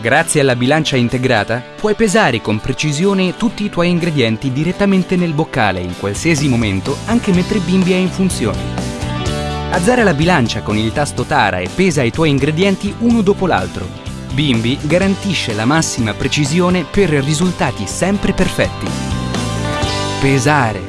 Grazie alla bilancia integrata puoi pesare con precisione tutti i tuoi ingredienti direttamente nel boccale in qualsiasi momento, anche mentre Bimbi è in funzione. Azzara la bilancia con il tasto Tara e pesa i tuoi ingredienti uno dopo l'altro. Bimbi garantisce la massima precisione per risultati sempre perfetti. Pesare